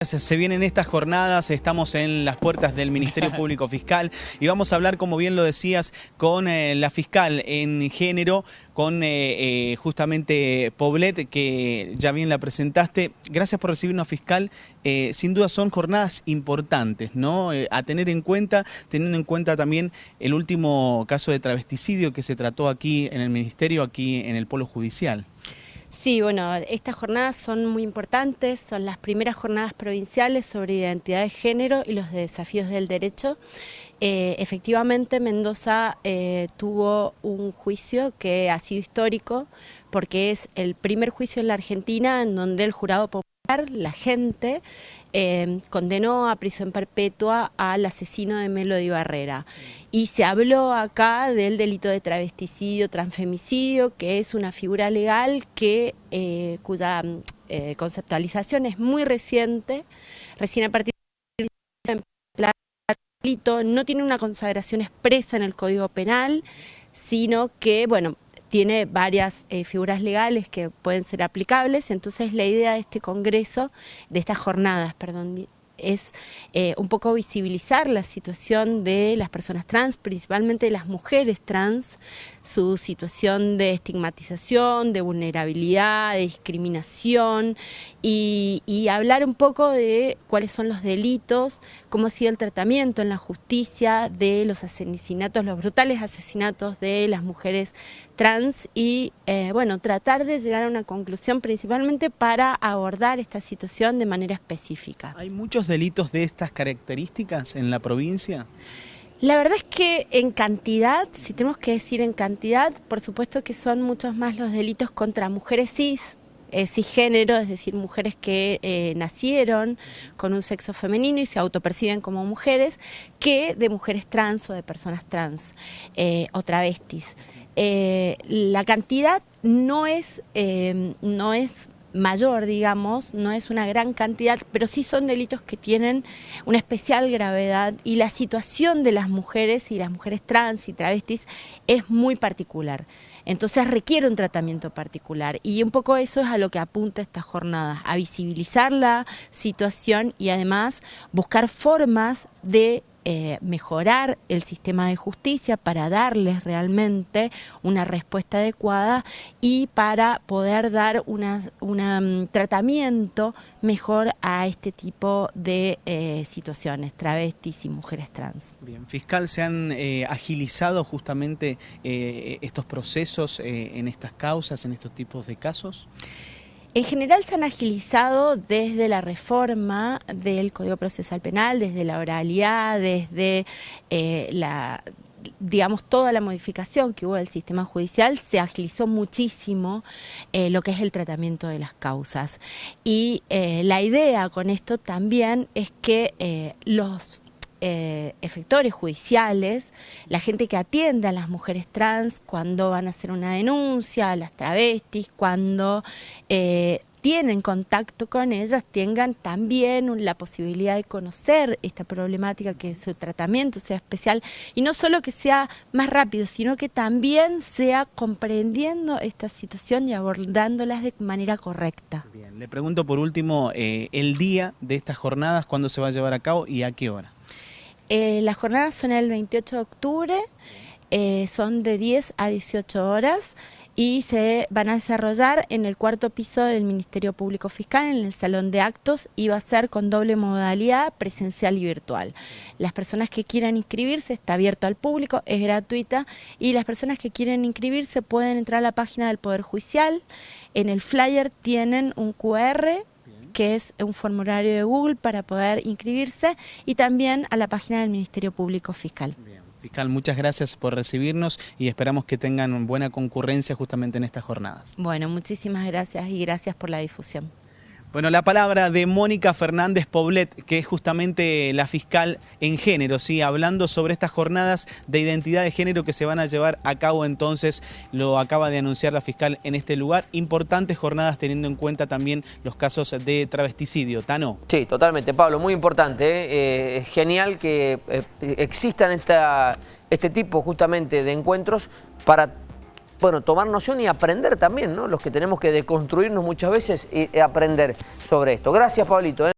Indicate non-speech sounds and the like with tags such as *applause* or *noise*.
Se vienen estas jornadas, estamos en las puertas del Ministerio *laughs* Público Fiscal y vamos a hablar, como bien lo decías, con eh, la fiscal en género, con eh, eh, justamente Poblet, que ya bien la presentaste. Gracias por recibirnos, fiscal. sin duda son jornadas importantes, ¿no? a tener en cuenta, teniendo en cuenta también el último caso de travesticidio que se trató aquí en el Ministerio, aquí en el Polo Judicial. Sí, bueno, estas jornadas son muy importantes, son las primeras jornadas provinciales sobre identidad de género y los desafíos del derecho. Eh, efectivamente, Mendoza eh, tuvo un juicio que ha sido histórico porque es el primer juicio en la Argentina en donde el jurado popular, la gente, eh, condenó a prisión perpetua al asesino de Melody Barrera. Y se habló acá del delito de travesticidio, transfemicidio, que es una figura legal que, eh, cuya eh, conceptualización es muy reciente, recién a partir del delito no tiene una consagración expresa en el Código Penal, sino que, bueno, tiene varias eh, figuras legales que pueden ser aplicables, entonces la idea de este congreso, de estas jornadas, perdón, es eh, un poco visibilizar la situación de las personas trans, principalmente de las mujeres trans, su situación de estigmatización, de vulnerabilidad, de discriminación y, hablar un poco de cuáles son los delitos, cómo ha sido el tratamiento en la justicia de los asesinatos, los brutales asesinatos de las mujeres trans y eh, bueno, tratar de llegar a una conclusión principalmente para abordar esta situación de manera específica. ¿Hay muchos delitos de estas características en la provincia? La verdad es que en cantidad, si tenemos que decir en cantidad, por supuesto que son muchos más los delitos contra mujeres cis, eh, cisgénero, es decir, mujeres que eh, nacieron con un sexo femenino y se autoperciben como mujeres, que de mujeres trans o de personas trans eh, o travestis. la cantidad no es, no es mayor, digamos, no es una gran cantidad, pero sí son delitos que tienen una especial gravedad y la situación de las mujeres y las mujeres trans y travestis es muy particular. Entonces requiere un tratamiento particular y un poco eso es a lo que apunta esta jornada, a visibilizar la situación y además buscar formas de eh, mejorar el sistema de justicia para darles realmente una respuesta adecuada y para poder dar un mm, tratamiento mejor a este tipo de eh, situaciones, travestis y mujeres trans. Bien, fiscal, ¿se han eh, agilizado justamente estos procesos en estas causas, en estos tipos de casos? En general se han agilizado desde la reforma del Código Procesal Penal, desde la oralidad, desde eh, la digamos, toda la modificación que hubo del sistema judicial, se agilizó muchísimo eh, lo que es el tratamiento de las causas. Y eh, la idea con esto también es que los eh, efectores judiciales, la gente que atiende a las mujeres trans cuando van a hacer una denuncia, a las travestis, cuando eh, tienen contacto con ellas, tengan también la posibilidad de conocer esta problemática, que su tratamiento sea especial, y no solo que sea más rápido, sino que también sea comprendiendo esta situación y abordándolas de manera correcta. Bien, le pregunto por último eh, el día de estas jornadas, cuándo se va a llevar a cabo y a qué hora. Eh, las jornadas son el 28 de octubre, eh, son de 10 a 18 horas y se van a desarrollar en el cuarto piso del Ministerio Público Fiscal, en el Salón de Actos, y va a ser con doble modalidad, presencial y virtual. Las personas que quieran inscribirse, está abierto al público, es gratuita, y las personas que quieren inscribirse pueden entrar a la página del Poder Judicial, en el flyer tienen un QR que es un formulario de Google para poder inscribirse y también a la página del Ministerio Público Fiscal. Fiscal, muchas gracias por recibirnos y esperamos que tengan buena concurrencia justamente en estas jornadas. Bueno, muchísimas gracias y gracias por la difusión. Bueno, la palabra de Mónica Fernández Poblet, que es justamente la fiscal en género, ¿sí? hablando sobre estas jornadas de identidad de género que se van a llevar a cabo entonces, lo acaba de anunciar la fiscal en este lugar, importantes jornadas teniendo en cuenta también los casos de travesticidio. ¿Tano? Sí, totalmente, Pablo, muy importante, ¿eh? Eh, es genial que eh, existan esta, este tipo justamente de encuentros para bueno, tomar noción y aprender también, ¿no? Los que tenemos que deconstruirnos muchas veces y aprender sobre esto. Gracias, Pablito. ¿eh?